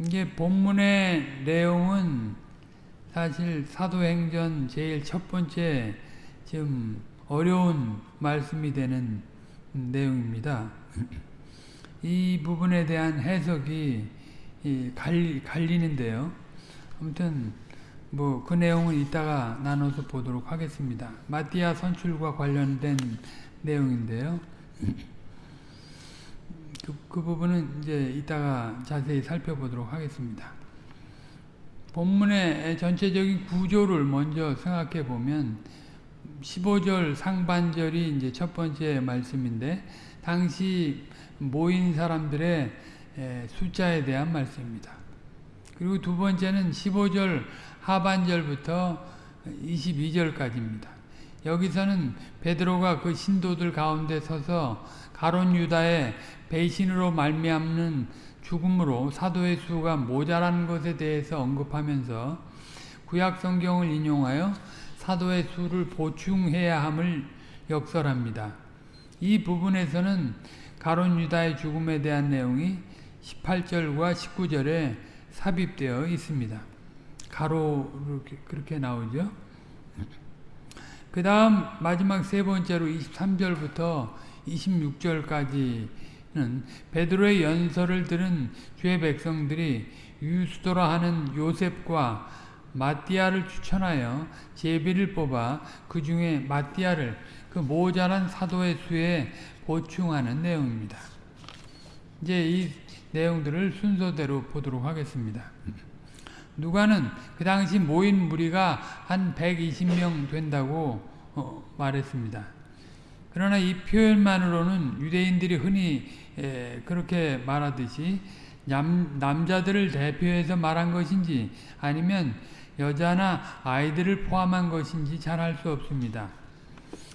이게 본문의 내용은 사실 사도행전 제일 첫 번째 좀 어려운 말씀이 되는 내용입니다. 이 부분에 대한 해석이 갈리, 갈리는데요. 아무튼 뭐 그 내용은 이따가 나눠서 보도록 하겠습니다. 마띠아 선출과 관련된 내용인데요. 그, 그 부분은 이제 이따가 자세히 살펴보도록 하겠습니다. 본문의 전체적인 구조를 먼저 생각해 보면 15절 상반절이 이제 첫 번째 말씀인데 당시 모인 사람들의 숫자에 대한 말씀입니다. 그리고 두 번째는 15절 하반절부터 22절까지입니다. 여기서는 베드로가 그 신도들 가운데 서서 가론 유다의 배신으로 말미암는 죽음으로 사도의 수가 모자란 것에 대해서 언급하면서 구약 성경을 인용하여 사도의 수를 보충해야 함을 역설합니다. 이 부분에서는 가론 유다의 죽음에 대한 내용이 18절과 19절에 삽입되어 있습니다. 가로 그렇게 나오죠. 그 다음 마지막 세 번째로 23절부터 26절까지는 베드로의 연설을 들은 주의 백성들이 유수도라 하는 요셉과 마띠아를 추천하여 제비를 뽑아 그 중에 마띠아를 그 모자란 사도의 수에 보충하는 내용입니다. 이제 이 내용들을 순서대로 보도록 하겠습니다. 누가는 그 당시 모인 무리가 한 120명 된다고 어, 말했습니다. 그러나 이 표현만으로는 유대인들이 흔히 에, 그렇게 말하듯이 남, 남자들을 대표해서 말한 것인지 아니면 여자나 아이들을 포함한 것인지 잘 알 수 없습니다.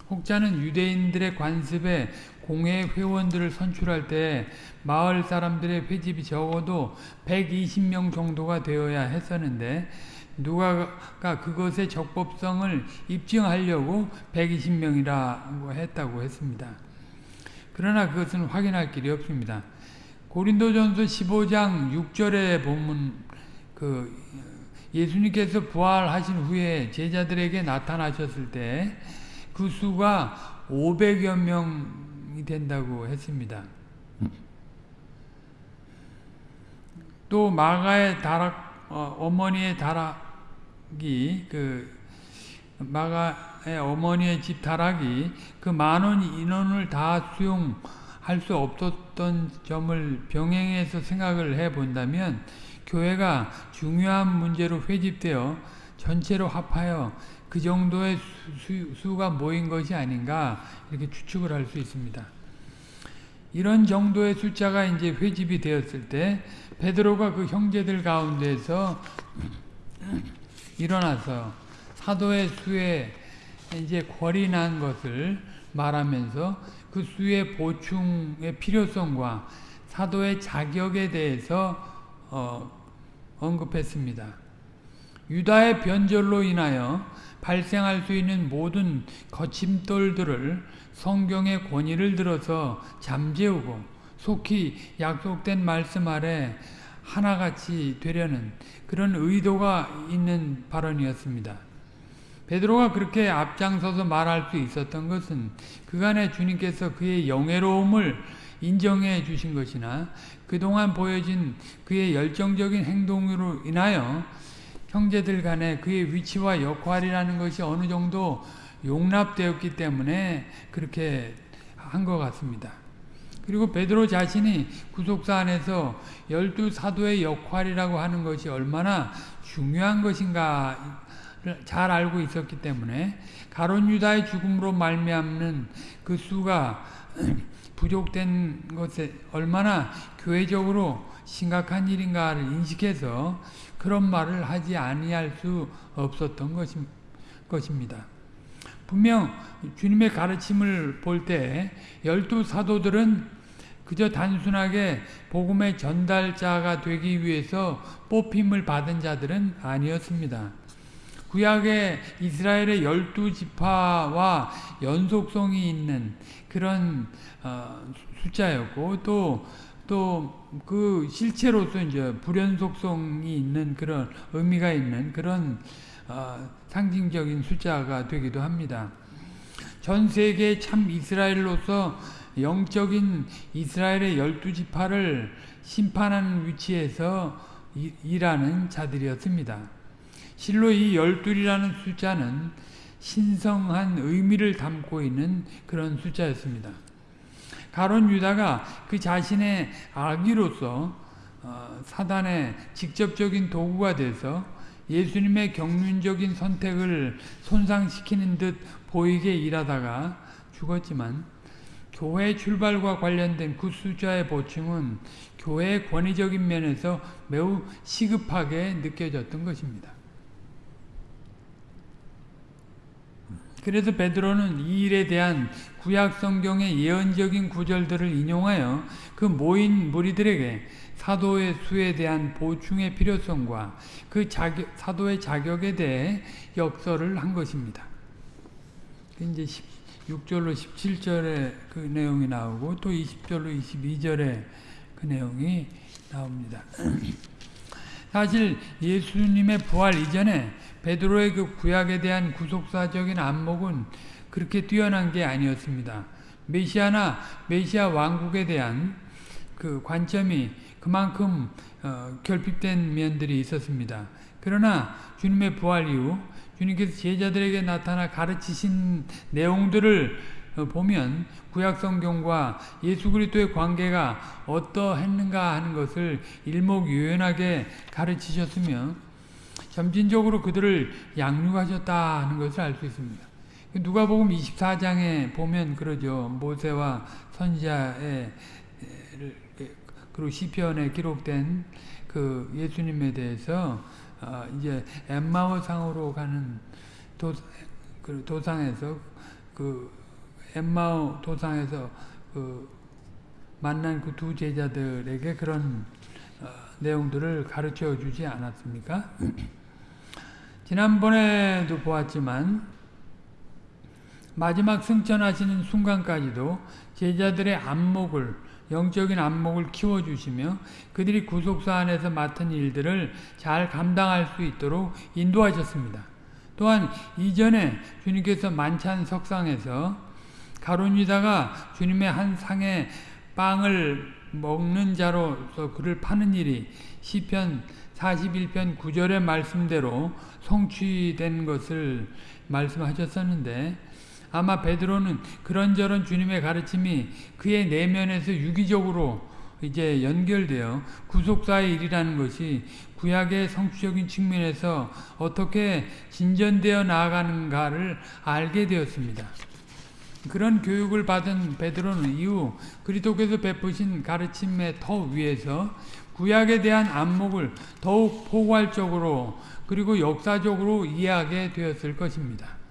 혹자는 유대인들의 관습에 공회 회원들을 선출할 때 마을 사람들의 회집이 적어도 120명 정도가 되어야 했었는데 누가가 그것의 적법성을 입증하려고 120명이라고 했다고 했습니다. 그러나 그것은 확인할 길이 없습니다. 고린도전서 15장 6절의 본문 그 예수님께서 부활하신 후에 제자들에게 나타나셨을 때 그 수가 500여 명이 된다고 했습니다. 또 마가의 다락 어, 머니의 다락이 그 마가의 어머니의 집 다락이 그 많은 인원을 다 수용할 수 없었던 점을 병행해서 생각을 해 본다면 교회가 중요한 문제로 회집되어 전체로 합하여 그 정도의 수, 수, 가 모인 것이 아닌가 이렇게 추측을 할 수 있습니다. 이런 정도의 숫자가 이제 회집이 되었을 때 베드로가 그 형제들 가운데서 일어나서 사도의 수에 이제 궐이 난 것을 말하면서 그 수의 보충의 필요성과 사도의 자격에 대해서 어, 언급했습니다. 유다의 변절로 인하여 발생할 수 있는 모든 거침돌들을 성경의 권위를 들어서 잠재우고 속히 약속된 말씀 아래 하나같이 되려는 그런 의도가 있는 발언이었습니다. 베드로가 그렇게 앞장서서 말할 수 있었던 것은 그간의 주님께서 그의 영예로움을 인정해 주신 것이나 그동안 보여진 그의 열정적인 행동으로 인하여 형제들 간에 그의 위치와 역할이라는 것이 어느 정도 용납되었기 때문에 그렇게 한 것 같습니다. 그리고 베드로 자신이 구속사 안에서 열두 사도의 역할이라고 하는 것이 얼마나 중요한 것인가 잘 알고 있었기 때문에 가론 유다의 죽음으로 말미암는 그 수가 부족된 것에 얼마나 교회적으로 심각한 일인가를 인식해서 그런 말을 하지 아니할 수 없었던 것입니다. 분명 주님의 가르침을 볼 때 열두 사도들은 그저 단순하게 복음의 전달자가 되기 위해서 뽑힘을 받은 자들은 아니었습니다. 구약의 이스라엘의 열두 지파와 연속성이 있는 그런 어, 숫자였고 또 또 그 실체로서 이제 불연속성이 있는 그런 의미가 있는 그런 어, 상징적인 숫자가 되기도 합니다. 전 세계 참 이스라엘로서 영적인 이스라엘의 열두 지파를 심판하는 위치에서 일하는 자들이었습니다. 실로 이 열둘이라는 숫자는 신성한 의미를 담고 있는 그런 숫자였습니다. 가론 유다가 그 자신의 악의로서 어, 사단의 직접적인 도구가 돼서 예수님의 경륜적인 선택을 손상시키는 듯 보이게 일하다가 죽었지만 교회 출발과 관련된 그 숫자의 보충은 교회의 권위적인 면에서 매우 시급하게 느껴졌던 것입니다. 그래서 베드로는 이 일에 대한 구약 성경의 예언적인 구절들을 인용하여 그 모인 무리들에게 사도의 수에 대한 보충의 필요성과 그 자격, 사도의 자격에 대해 역설을 한 것입니다. 이제 6절로 17절에 그 내용이 나오고 또 20절로 22절에 그 내용이 나옵니다. 사실 예수님의 부활 이전에 베드로의 그 구약에 대한 구속사적인 안목은 그렇게 뛰어난 게 아니었습니다. 메시아나 메시아 왕국에 대한 그 관점이 그만큼 어, 결핍된 면들이 있었습니다. 그러나 주님의 부활 이후 주님께서 제자들에게 나타나 가르치신 내용들을 어, 보면 구약 성경과 예수 그리스도의 관계가 어떠했는가 하는 것을 일목요연하게 가르치셨으며 점진적으로 그들을 양육하셨다 하는 것을 알 수 있습니다. 누가복음 24장에 보면 그러죠. 모세와 선지자의 그리고 시편에 기록된 그 예수님에 대해서 어 이제 엠마오 상으로 가는 도, 그 도상에서 그 엠마오 도상에서 그 만난 그 두 제자들에게 그런 어 내용들을 가르쳐 주지 않았습니까? 지난번에도 보았지만 마지막 승천하시는 순간까지도 제자들의 안목을 영적인 안목을 키워주시며 그들이 구속사 안에서 맡은 일들을 잘 감당할 수 있도록 인도하셨습니다. 또한 이전에 주님께서 만찬 석상에서 가론유다가 주님의 한 상에 빵을 먹는 자로서 그를 파는 일이 시편 41편 9절의 말씀대로 성취된 것을 말씀하셨었는데 아마 베드로는 그런저런 주님의 가르침이 그의 내면에서 유기적으로 이제 연결되어 구속사의 일이라는 것이 구약의 성취적인 측면에서 어떻게 진전되어 나아가는가를 알게 되었습니다. 그런 교육을 받은 베드로는 이후 그리스도께서 베푸신 가르침의 더 위에서 구약에 대한 안목을 더욱 포괄적으로 그리고 역사적으로 이해하게 되었을 것입니다.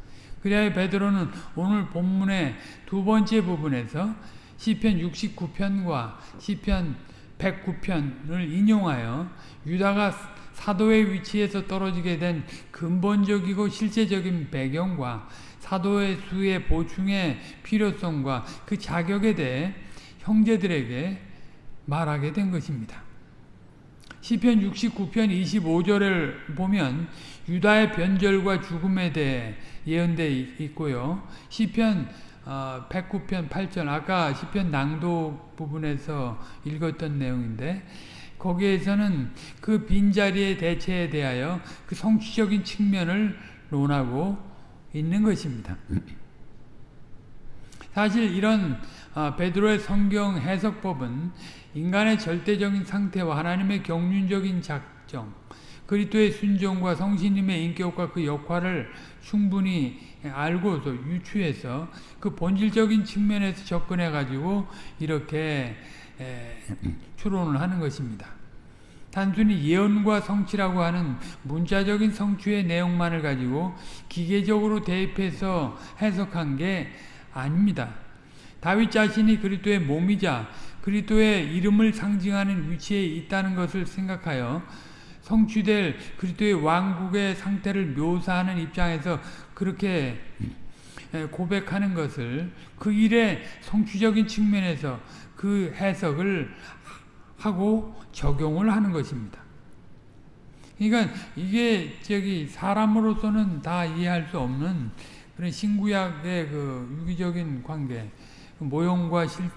그래야 베드로는 오늘 본문의 두 번째 부분에서 시편 69편과 시편 109편을 인용하여 유다가 사도의 위치에서 떨어지게 된 근본적이고 실제적인 배경과 사도의 수의 보충의 필요성과 그 자격에 대해 형제들에게 말하게 된 것입니다. 시편 69편 25절을 보면 유다의 변절과 죽음에 대해 예언되어 있고요. 시편 109편 어, 8절 아까 시편 낭독 부분에서 읽었던 내용인데 거기에서는 그 빈자리의 대체에 대하여 그 성취적인 측면을 논하고 있는 것입니다. 사실 이런 어, 베드로의 성경 해석법은 인간의 절대적인 상태와 하나님의 경륜적인 작정, 그리스도의 순종과 성신님의 인격과 그 역할을 충분히 알고서 유추해서 그 본질적인 측면에서 접근해 가지고 이렇게 추론을 하는 것입니다. 단순히 예언과 성취라고 하는 문자적인 성취의 내용만을 가지고 기계적으로 대입해서 해석한 게 아닙니다. 다윗 자신이 그리스도의 몸이자 그리스도의 이름을 상징하는 위치에 있다는 것을 생각하여 성취될 그리스도의 왕국의 상태를 묘사하는 입장에서 그렇게 고백하는 것을 그 일의 성취적인 측면에서 그 해석을 하고 적용을 하는 것입니다. 그러니까 이게 저기 사람으로서는 다 이해할 수 없는 그런 신구약의 그 유기적인 관계, 그 모형과 실,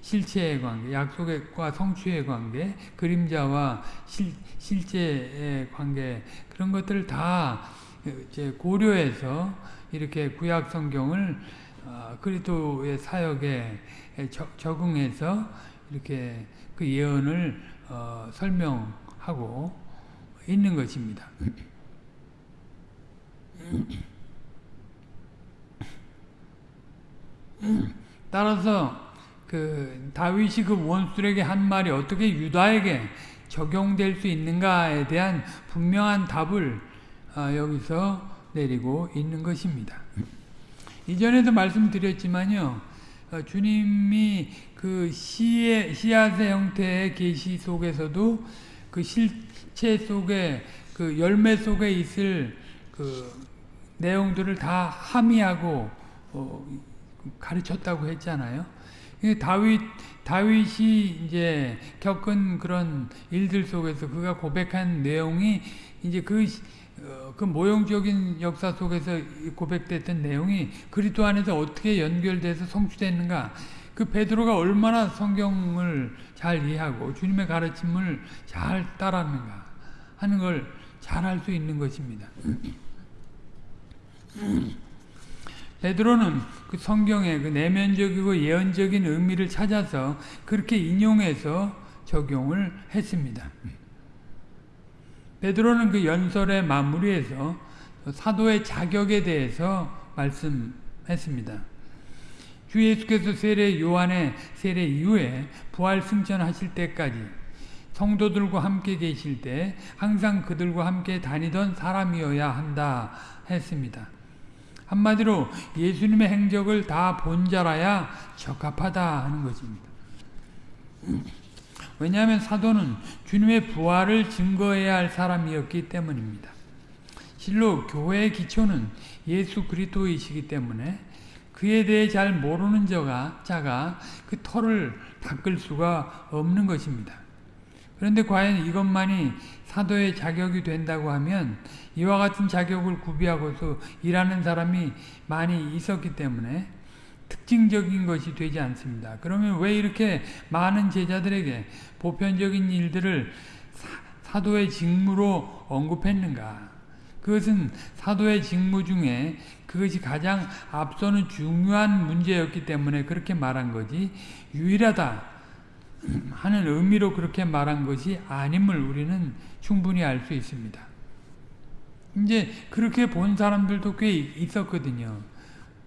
실체의 관계, 약속과 성취의 관계, 그림자와 실, 실제의 관계 그런 것들을 다 이제 고려해서 이렇게 구약 성경을 어, 그리스도의 사역에 적응해서 이렇게 그 예언을 어, 설명하고 있는 것입니다. 따라서 그 다윗이 그 원수에게 한 말이 어떻게 유다에게 적용될 수 있는가에 대한 분명한 답을 어, 여기서 내리고 있는 것입니다. 이전에도 말씀드렸지만요, 어, 주님이 그 시의, 씨앗의 형태의 계시 속에서도 그 실체 속에 그 열매 속에 있을 그 내용들을 다 함의하고 어, 가르쳤다고 했잖아요. 다윗 다윗이 이제 겪은 그런 일들 속에서 그가 고백한 내용이 이제 그, 어, 그 모형적인 역사 속에서 고백됐던 내용이 그리스도 안에서 어떻게 연결돼서 성취됐는가 그 베드로가 얼마나 성경을 잘 이해하고 주님의 가르침을 잘 따랐는가 하는 걸 잘 알 수 있는 것입니다. 베드로는 그 성경의 그 내면적이고 예언적인 의미를 찾아서 그렇게 인용해서 적용을 했습니다. 베드로는 그 연설의 마무리에서 사도의 자격에 대해서 말씀했습니다. 주 예수께서 세례 요한의 세례 이후에 부활 승천하실 때까지 성도들과 함께 계실 때 항상 그들과 함께 다니던 사람이어야 한다 했습니다. 한마디로 예수님의 행적을 다 본 자라야 적합하다 하는 것입니다. 왜냐하면 사도는 주님의 부활을 증거해야 할 사람이었기 때문입니다. 실로 교회의 기초는 예수 그리스도이시기 때문에 그에 대해 잘 모르는 자가, 자가 그 털을 닦을 수가 없는 것입니다. 그런데 과연 이것만이 사도의 자격이 된다고 하면 이와 같은 자격을 구비하고서 일하는 사람이 많이 있었기 때문에 특징적인 것이 되지 않습니다. 그러면 왜 이렇게 많은 제자들에게 보편적인 일들을 사, 도의 직무로 언급했는가? 그것은 사도의 직무 중에 그것이 가장 앞서는 중요한 문제였기 때문에 그렇게 말한 거지 유일하다 하는 의미로 그렇게 말한 것이 아님을 우리는 충분히 알 수 있습니다. 이제 그렇게 본 사람들도 꽤 있었거든요.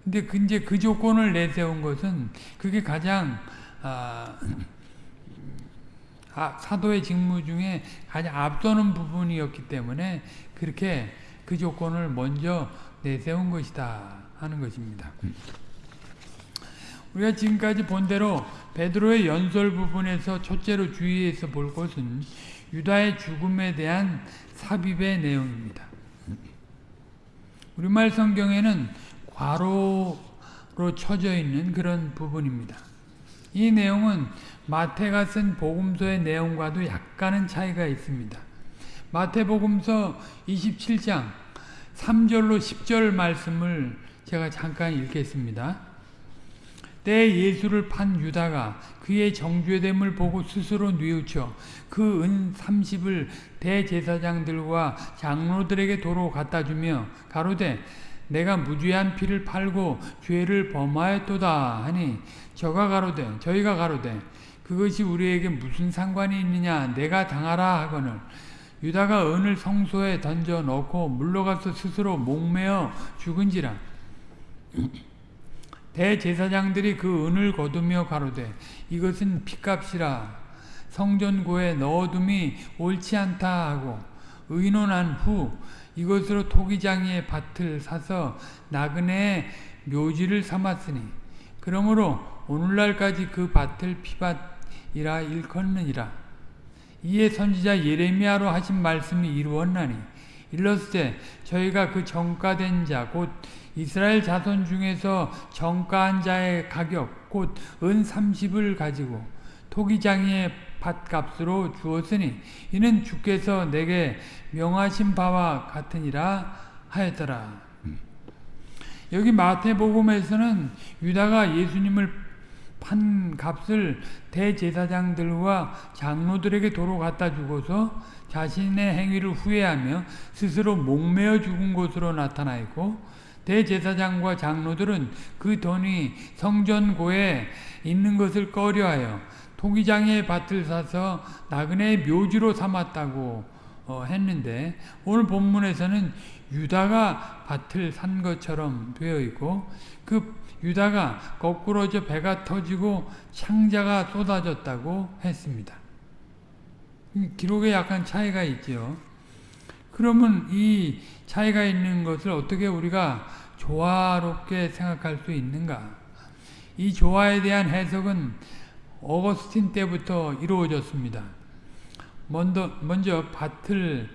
근데 그 이제 그 조건을 내세운 것은 그게 가장 아, 아, 사도의 직무 중에 가장 앞서는 부분이었기 때문에 그렇게 그 조건을 먼저 내세운 것이다 하는 것입니다. 우리가 지금까지 본 대로 베드로의 연설 부분에서 첫째로 주의해서 볼 것은 유다의 죽음에 대한 삽입의 내용입니다. 우리말 성경에는 괄호로 쳐져 있는 그런 부분입니다. 이 내용은 마태가 쓴 복음서의 내용과도 약간은 차이가 있습니다. 마태복음서 27장 3절로 10절 말씀을 제가 잠깐 읽겠습니다. 때 예수를 판 유다가 그의 정죄됨을 보고 스스로 뉘우쳐 그 은 30을 대제사장들과 장로들에게 도로 갖다 주며 가로되 내가 무죄한 피를 팔고 죄를 범하였도다 하니 저가 가로되 저희가 가로되 그것이 우리에게 무슨 상관이 있느냐? 내가 당하라 하거늘. 유다가 은을 성소에 던져 넣고 물러가서 스스로 목매어 죽은지라 대제사장들이 그 은을 거두며 가로되 이것은 피값이라. 성전고에 넣어둠이 옳지 않다 하고 의논한 후 이것으로 토기장이의 밭을 사서 나그네의 묘지를 삼았으니 그러므로 오늘날까지 그 밭을 피밭이라 일컫느니라. 이에 선지자 예레미야로 하신 말씀이 이루었나니 일렀을 저희가 그 정가된 자 곧 이스라엘 자손 중에서 정가한 자의 가격 곧 은 30을 가지고 토기장의 밭값으로 주었으니 이는 주께서 내게 명하신 바와 같으니라 하였더라. 여기 마태복음에서는 유다가 예수님을 판 값을 대제사장들과 장로들에게 도로 갖다 주고서 자신의 행위를 후회하며 스스로 목매어 죽은 것으로 나타나 있고 대제사장과 장로들은 그 돈이 성전고에 있는 것을 꺼려하여 토기장의 밭을 사서 나그네의 묘지로 삼았다고 어, 했는데 오늘 본문에서는 유다가 밭을 산 것처럼 되어 있고 그 유다가 거꾸로져 배가 터지고 창자가 쏟아졌다고 했습니다. 기록에 약간 차이가 있죠. 그러면 이 차이가 있는 것을 어떻게 우리가 조화롭게 생각할 수 있는가? 이 조화에 대한 해석은 어거스틴 때부터 이루어졌습니다. 먼저, 먼저 밭을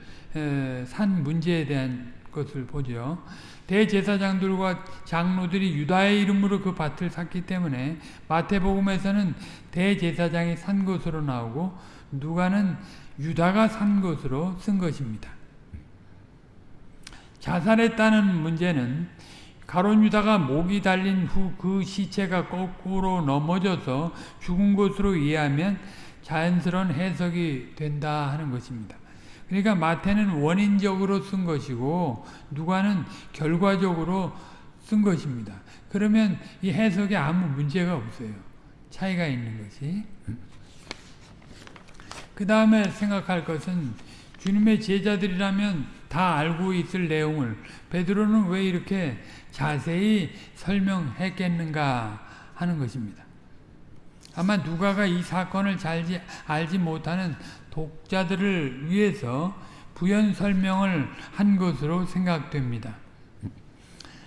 산 문제에 대한 것을 보죠. 대제사장들과 장로들이 유다의 이름으로 그 밭을 샀기 때문에 마태복음에서는 대제사장이 산 것으로 나오고 누가는 유다가 산 것으로 쓴 것입니다. 자살했다는 문제는 가론 유다가 목이 달린 후 그 시체가 거꾸로 넘어져서 죽은 것으로 이해하면 자연스러운 해석이 된다 하는 것입니다. 그러니까 마태는 원인적으로 쓴 것이고 누가는 결과적으로 쓴 것입니다. 그러면 이 해석에 아무 문제가 없어요. 차이가 있는 것이. 그 다음에 생각할 것은 주님의 제자들이라면 다 알고 있을 내용을 베드로는 왜 이렇게 자세히 설명했겠는가 하는 것입니다. 아마 누가가 이 사건을 잘 알지 못하는 독자들을 위해서 부연 설명을 한 것으로 생각됩니다.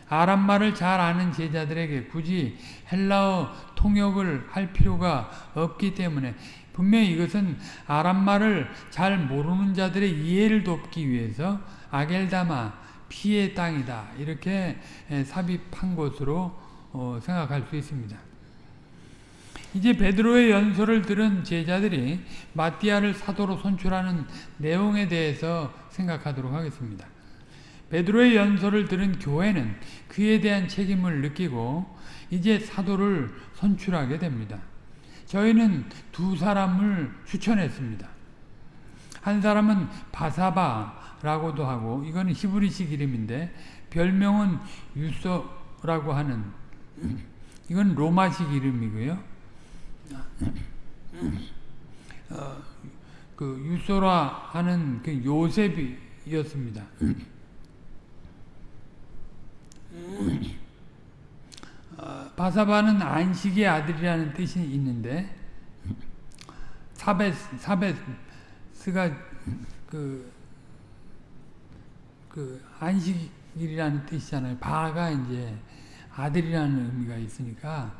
아람말을 잘 아는 제자들에게 굳이 헬라어 통역을 할 필요가 없기 때문에 분명히 이것은 아람말을 잘 모르는 자들의 이해를 돕기 위해서 아겔다마 피의 땅이다 이렇게 삽입한 것으로 어, 생각할 수 있습니다. 이제 베드로의 연설을 들은 제자들이 마띠아를 사도로 선출하는 내용에 대해서 생각하도록 하겠습니다. 베드로의 연설을 들은 교회는 그에 대한 책임을 느끼고 이제 사도를 선출하게 됩니다. 저희는 두 사람을 추천했습니다. 한 사람은 바사바라고도 하고 이거는 히브리식 이름인데 별명은 유소라고 하는 이건 로마식 이름이고요. 어, 그 유소라 하는 그 요셉이었습니다. 어, 바사바는 안식의 아들이라는 뜻이 있는데 사베스 사베스가 그, 그 안식이라는 뜻이잖아요. 바가 이제 아들이라는 의미가 있으니까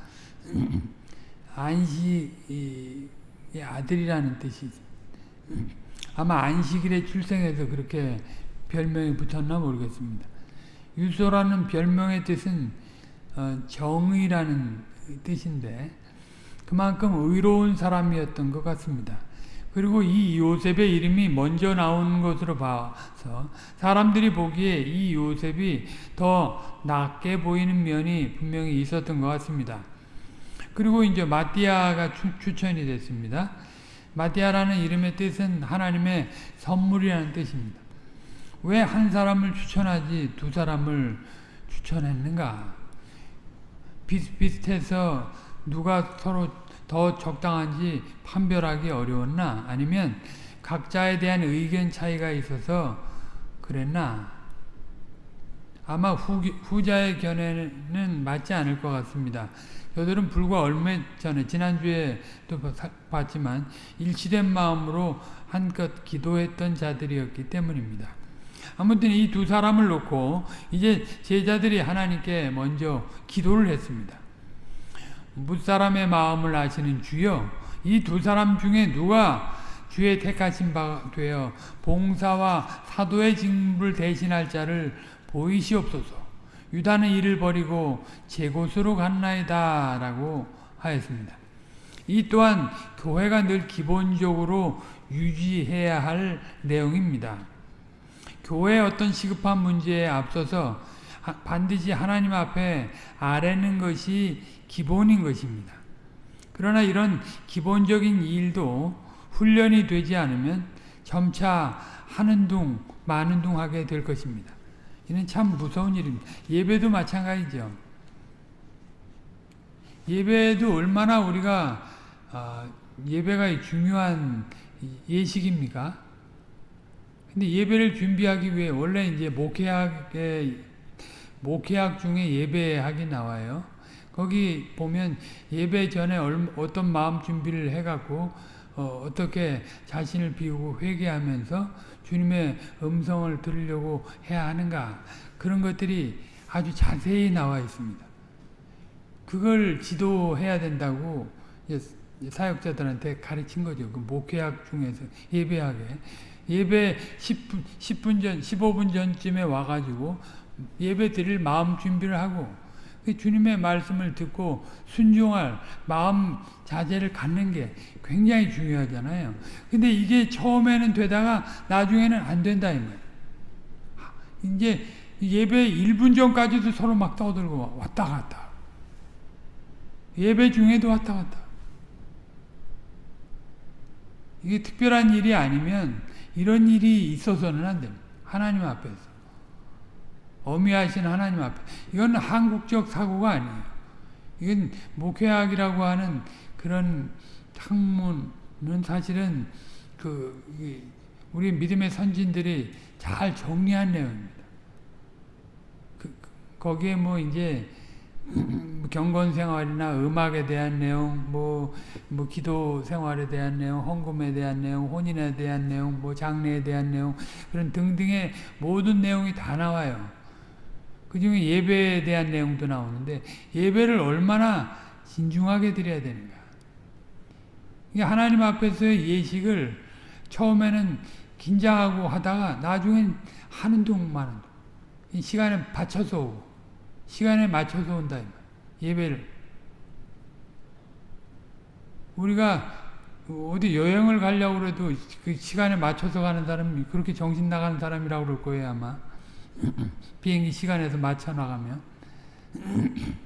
안식의 아들이라는 뜻이 아마 안식일에 출생해서 그렇게 별명이 붙었나 모르겠습니다. 유소라는 별명의 뜻은 어, 정의라는 뜻인데 그만큼 의로운 사람이었던 것 같습니다. 그리고 이 요셉의 이름이 먼저 나오는 것으로 봐서 사람들이 보기에 이 요셉이 더 낫게 보이는 면이 분명히 있었던 것 같습니다. 그리고 이제 마띠아가 추, 천이 됐습니다. 마띠아라는 이름의 뜻은 하나님의 선물이라는 뜻입니다. 왜 한 사람을 추천하지 두 사람을 추천했는가? 비슷비슷해서 누가 서로 더 적당한지 판별하기 어려웠나? 아니면 각자에 대한 의견 차이가 있어서 그랬나? 아마 후, 후자의 견해는 맞지 않을 것 같습니다. 저들은 불과 얼마 전에 지난주에 또 봤지만 일치된 마음으로 한껏 기도했던 자들이었기 때문입니다. 아무튼 이 두 사람을 놓고 이제 제자들이 하나님께 먼저 기도를 했습니다. 무사람의 마음을 아시는 주여 이 두 사람 중에 누가 주의 택하신 바 되어 봉사와 사도의 직무를 대신할 자를 보이시옵소서. 유다는 이를 버리고 제 곳으로 갔나이다 라고 하였습니다. 이 또한 교회가 늘 기본적으로 유지해야 할 내용입니다. 교회의 어떤 시급한 문제에 앞서서 반드시 하나님 앞에 아뢰는 것이 기본인 것입니다. 그러나 이런 기본적인 일도 훈련이 되지 않으면 점차 하는 둥 마는 둥 하게 될 것입니다. 이는 참 무서운 일입니다. 예배도 마찬가지죠. 예배도 얼마나 우리가 어, 예배가 중요한 예식입니까? 근데 예배를 준비하기 위해 원래 이제 목회학의 목회학 중에 예배학이 나와요. 거기 보면 예배 전에 어떤 마음 준비를 해갖고 어, 어떻게 자신을 비우고 회개하면서 주님의 음성을 들으려고 해야 하는가 그런 것들이 아주 자세히 나와 있습니다. 그걸 지도해야 된다고 사역자들한테 가르친 거죠. 그 목회학 중에서 예배하게 예배 10분 10분 전 15분 전쯤에 와가지고 예배 드릴 마음 준비를 하고 그 주님의 말씀을 듣고 순종할 마음 자세를 갖는 게 굉장히 중요하잖아요. 근데 이게 처음에는 되다가 나중에는 안 된다 이 말이에요. 이제 예배 1분 전까지도 서로 막 떠들고 왔다 갔다. 예배 중에도 왔다 갔다. 이게 특별한 일이 아니면 이런 일이 있어서는 안 됩니다. 하나님 앞에서. 어미하신 하나님 앞에. 이건 한국적 사고가 아니에요. 이건 목회학이라고 하는 그런 학문은 사실은 그 우리 믿음의 선진들이 잘 정리한 내용입니다. 그, 거기에 뭐 이제 경건 생활이나 음악에 대한 내용, 뭐, 뭐, 기도 생활에 대한 내용, 헌금에 대한 내용, 혼인에 대한 내용, 뭐, 장례에 대한 내용, 그런 등등의 모든 내용이 다 나와요. 그 중에 예배에 대한 내용도 나오는데, 예배를 얼마나 진중하게 드려야 되는가. 하나님 앞에서의 예식을 처음에는 긴장하고 하다가 나중엔 하는 동 마는 동. 시간에 받쳐서 오고. 시간에 맞춰서 온다. 예배를. 우리가 어디 여행을 가려고 그래도 그 시간에 맞춰서 가는 사람이 그렇게 정신 나가는 사람이라고 그럴 거예요, 아마. 비행기 시간에서 맞춰 나가면.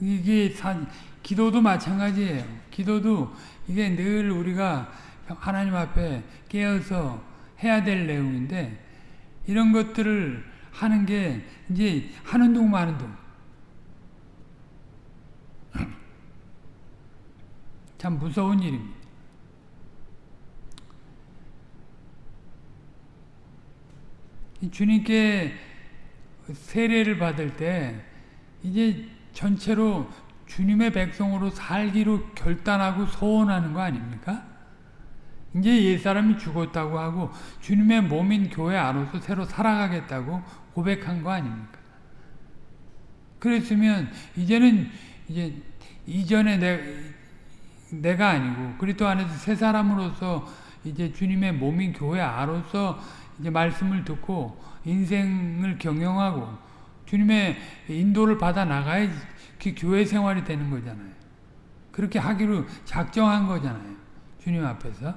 이게 사, 기도도 마찬가지예요. 기도도 이게 늘 우리가 하나님 앞에 깨어서 해야 될 내용인데 이런 것들을 하는 게 이제 하는 동 마는 동. 참 무서운 일입니다. 주님께 세례를 받을 때 이제 전체로 주님의 백성으로 살기로 결단하고 소원하는 거 아닙니까? 이제 옛사람이 죽었다고 하고 주님의 몸인 교회 안으로서 새로 살아가겠다고 고백한 거 아닙니까? 그랬으면 이제는 이제 이전에 내, 내가 아니고 그리스도 안에서 새 사람으로서 이제 주님의 몸인 교회 아로서 이제 말씀을 듣고 인생을 경영하고 주님의 인도를 받아 나가야 그 교회 생활이 되는 거잖아요. 그렇게 하기로 작정한 거잖아요. 주님 앞에서.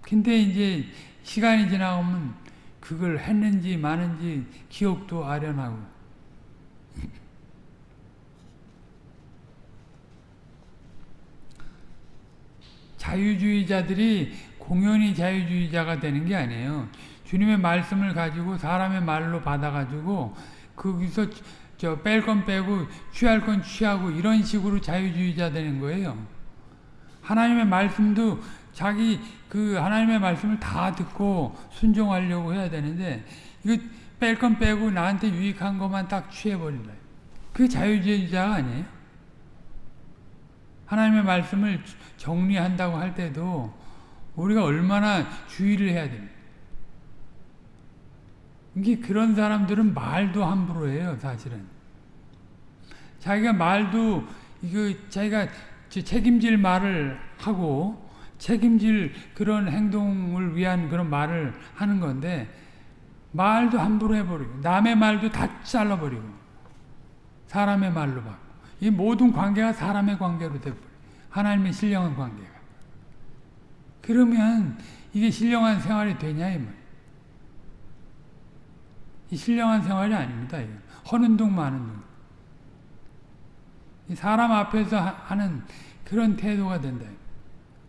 근데 이제 시간이 지나면 그걸 했는지 마는지 기억도 아련하고 자유주의자들이 공연히 자유주의자가 되는 게 아니에요. 주님의 말씀을 가지고 사람의 말로 받아가지고 거기서 저 뺄 건 빼고 취할 건 취하고 이런 식으로 자유주의자 되는 거예요. 하나님의 말씀도 자기 그 하나님의 말씀을 다 듣고 순종하려고 해야 되는데 이거 뺄 건 빼고 나한테 유익한 것만 딱 취해버린다. 그게 자유주의자가 아니에요. 하나님의 말씀을 정리한다고 할 때도 우리가 얼마나 주의를 해야 됩니다. 이게 그런 사람들은 말도 함부로 해요, 사실은. 자기가 말도 이거 자기가 책임질 말을 하고 책임질 그런 행동을 위한 그런 말을 하는 건데 말도 함부로 해버리고 남의 말도 다 잘라버리고 사람의 말로 받고 이 모든 관계가 사람의 관계로 돼버려. 하나님의 신령한 관계가. 그러면 이게 신령한 생활이 되냐 이 말. 이 신령한 생활이 아닙니다. 이거. 허는 둥 마는 둥. 사람 앞에서 하는 그런 태도가 된다.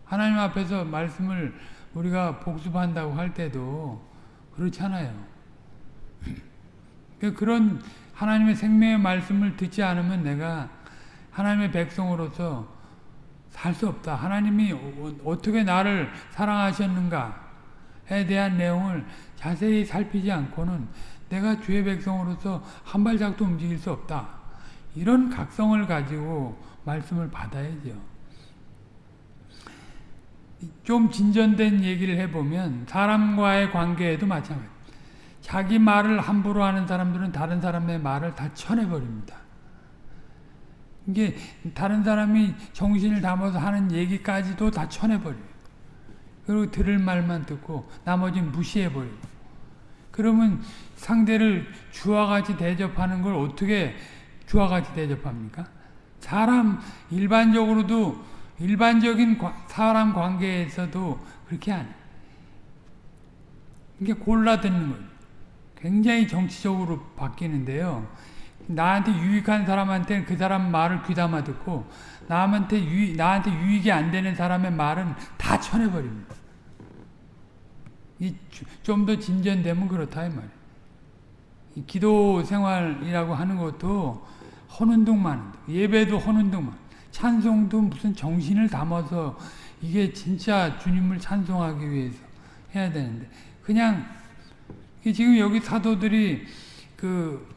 하나님 앞에서 말씀을 우리가 복습한다고 할 때도 그렇잖아요. 그런 하나님의 생명의 말씀을 듣지 않으면 내가 하나님의 백성으로서 살 수 없다. 하나님이 어떻게 나를 사랑하셨는가에 대한 내용을 자세히 살피지 않고는 내가 주의 백성으로서 한 발짝도 움직일 수 없다. 이런 각성을 가지고 말씀을 받아야죠. 좀 진전된 얘기를 해보면 사람과의 관계에도 마찬가지. 자기 말을 함부로 하는 사람들은 다른 사람의 말을 다 쳐내버립니다. 이게 다른 사람이 정신을 담아서 하는 얘기까지도 다 쳐내버려요. 그리고 들을 말만 듣고 나머지는 무시해버려요. 그러면 상대를 주와 같이 대접하는 걸 어떻게 주와 같이 대접합니까? 사람 일반적으로도 일반적인 사람 관계에서도 그렇게 안 해. 이게 골라 듣는 거예요. 굉장히 정치적으로 바뀌는데요. 나한테 유익한 사람한테는 그 사람 말을 귀담아 듣고 남한테 유, 나한테 유익이 안 되는 사람의 말은 다 쳐내버립니다. 좀 더 진전되면 그렇다 이 말이에요. 이 기도 생활이라고 하는 것도 둥만 예배도 둥만 찬송도 무슨 정신을 담아서 이게 진짜 주님을 찬송하기 위해서 해야 되는데 그냥 지금 여기 사도들이 그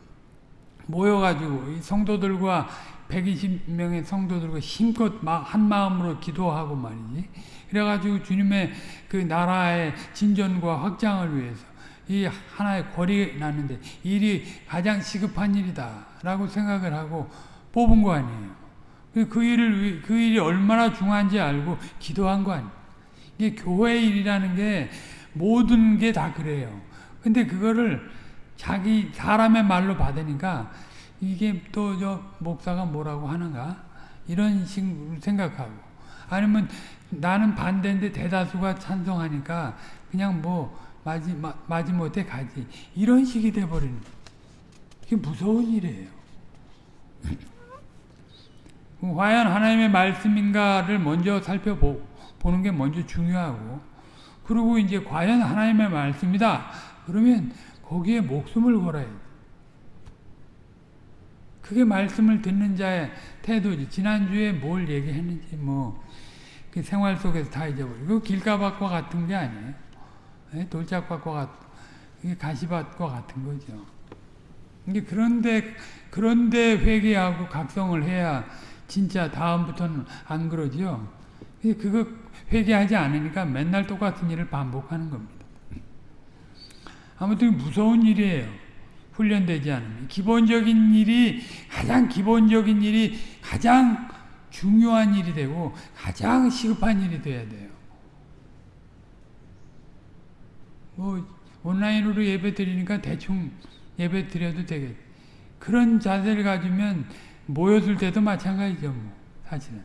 모여가지고 성도들과 120명의 성도들과 힘껏 한 마음으로 기도하고 말이지. 그래가지고 주님의 그 나라의 진전과 확장을 위해서 이 하나의 권이 났는데 일이 가장 시급한 일이다 라고 생각을 하고 뽑은 거 아니에요. 그, 그 일을, 그 일이 얼마나 중요한지 알고 기도한 거 아니에요. 이게 교회 일이라는 게 모든 게 다 그래요. 근데 그거를 자기 사람의 말로 받으니까 이게 또 저 목사가 뭐라고 하는가 이런 식으로 생각하고 아니면 나는 반대인데 대다수가 찬성하니까 그냥 뭐 마지 마지 못해 가지 이런 식이 돼 버리는 이게 무서운 일이에요. 과연 하나님의 말씀인가를 먼저 살펴보는 게 먼저 중요하고 그리고 이제 과연 하나님의 말씀이다 그러면 거기에 목숨을 걸어야 돼. 그게 말씀을 듣는 자의 태도지. 지난주에 뭘 얘기했는지 뭐, 그 생활 속에서 다 잊어버리고, 길가밭과 같은 게 아니에요. 네? 돌짝밭과 같, 이게 가시밭과 같은 거죠. 그런데, 그런데 회개하고 각성을 해야 진짜 다음부터는 안 그러죠. 그거 회개하지 않으니까 맨날 똑같은 일을 반복하는 겁니다. 아무튼 무서운 일이에요. 훈련되지 않으면. 기본적인 일이, 가장 기본적인 일이 가장 중요한 일이 되고 가장 시급한 일이 돼야 돼요. 뭐, 온라인으로 예배 드리니까 대충 예배 드려도 되겠 그런 자세를 가지면 모였을 때도 마찬가지죠, 뭐, 사실은.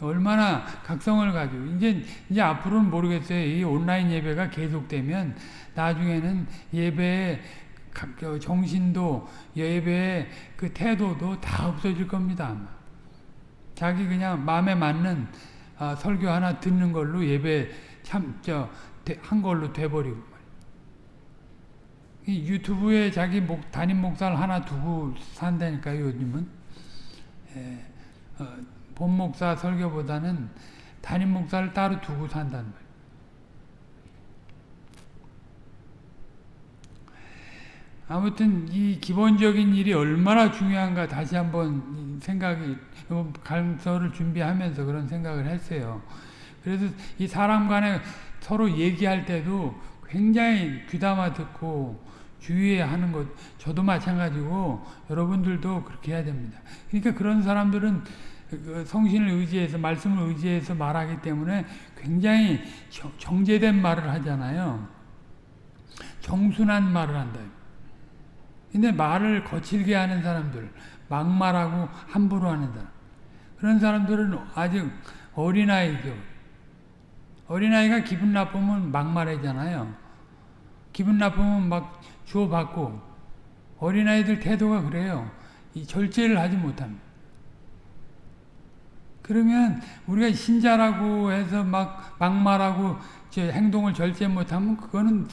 얼마나 각성을 가지고 이제 이제 앞으로는 모르겠어요. 이 온라인 예배가 계속되면 나중에는 예배의 정신도 예배의 그 태도도 다 없어질 겁니다. 아마. 자기 그냥 마음에 맞는 아, 설교 하나 듣는 걸로 예배 참 저 한 걸로 돼버리고 이 유튜브에 자기 목, 담임 목사를 하나 두고 산다니까요. 요즘은 에, 어, 본 목사 설교보다는 담임 목사를 따로 두고 산다는 거예요. 아무튼 이 기본적인 일이 얼마나 중요한가 다시 한번 생각이 강서를 준비하면서 그런 생각을 했어요. 그래서 이 사람 간에 서로 얘기할 때도 굉장히 귀담아 듣고 주의하는 것 저도 마찬가지고 여러분들도 그렇게 해야 됩니다. 그러니까 그런 사람들은 그 성신을 의지해서 말씀을 의지해서 말하기 때문에 굉장히 정제된 말을 하잖아요. 정순한 말을 한다. 근데 말을 거칠게 하는 사람들, 막말하고 함부로 하는 사람. 그런 사람들은 아직 어린아이죠. 어린아이가 기분 나쁘면 막말하잖아요. 기분 나쁘면 막 주워받고 어린아이들 태도가 그래요. 이 절제를 하지 못합니다. 그러면 우리가 신자라고 해서 막 막말하고 행동을 절제 못하면 그거는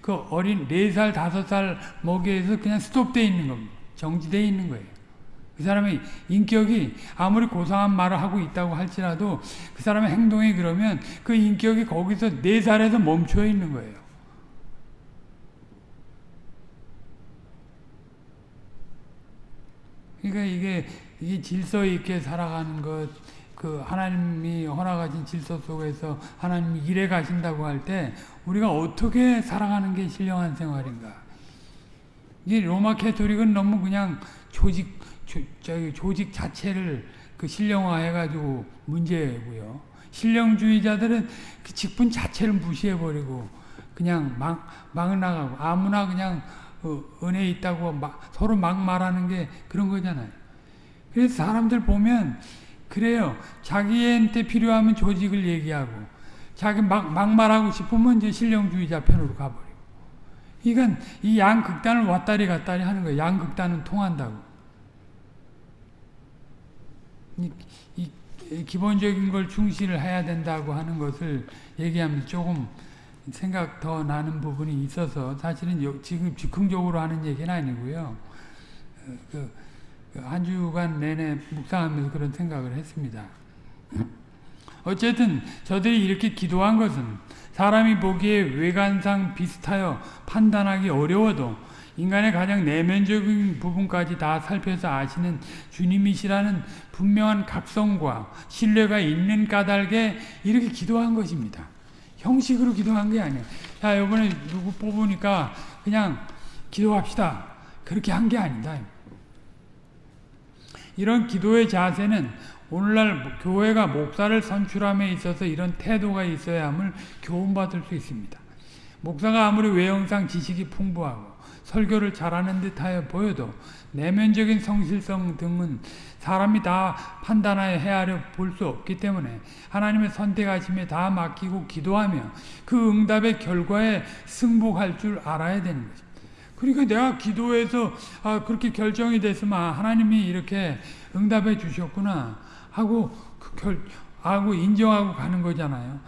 그 어린 4살, 5살 먹이에서 그냥 스톱되어 있는 겁니다. 정지되어 있는 거예요. 그 사람의 인격이 아무리 고상한 말을 하고 있다고 할지라도 그 사람의 행동이 그러면 그 인격이 거기서 4살에서 멈춰 있는 거예요. 그러니까 이게, 이게 질서 있게 살아가는 것, 그 하나님이 허락하신 질서 속에서 하나님이 일해 가신다고 할 때 우리가 어떻게 살아가는 게 신령한 생활인가? 이 로마 캐토릭은 너무 그냥 조직 조, 저기 조직 자체를 그 신령화해 가지고 문제고요. 신령주의자들은 그 직분 자체를 무시해 버리고 그냥 막, 막 나가고 아무나 그냥 어, 은혜 있다고 막, 서로 막 말하는 게 그런 거잖아요. 그래서 사람들 보면 그래요. 자기한테 필요하면 조직을 얘기하고 자기 막, 막 말하고 싶으면 이제 신령주의자 편으로 가버리고 이건 이 양극단을 왔다리 갔다리 하는 거예요. 양극단은 통한다고. 이, 이, 기본적인 걸 충실을 해야 된다고 하는 것을 얘기하면 조금 생각 더 나는 부분이 있어서 사실은 요, 지금 즉흥적으로 하는 얘기는 아니고요. 어, 그, 그, 한 주간 내내 묵상하면서 그런 생각을 했습니다. 어쨌든 저들이 이렇게 기도한 것은 사람이 보기에 외관상 비슷하여 판단하기 어려워도 인간의 가장 내면적인 부분까지 다 살펴서 아시는 주님이시라는 분명한 각성과 신뢰가 있는 까닭에 이렇게 기도한 것입니다. 형식으로 기도한 게 아니에요. 자, 이번에 누구 뽑으니까 그냥 기도합시다. 그렇게 한 게 아니다. 이런 기도의 자세는 오늘날 교회가 목사를 선출함에 있어서 이런 태도가 있어야 함을 교훈받을 수 있습니다. 목사가 아무리 외형상 지식이 풍부하고 설교를 잘하는 듯하여 보여도 내면적인 성실성 등은 사람이 다 판단하여 헤아려 볼 수 없기 때문에 하나님의 선택하심에 다 맡기고 기도하며 그 응답의 결과에 승복할 줄 알아야 되는 거죠. 그러니까 내가 기도해서 아 그렇게 결정이 됐으면 하나님이 이렇게 응답해 주셨구나 하고 그 결, 하고 인정하고 가는 거잖아요.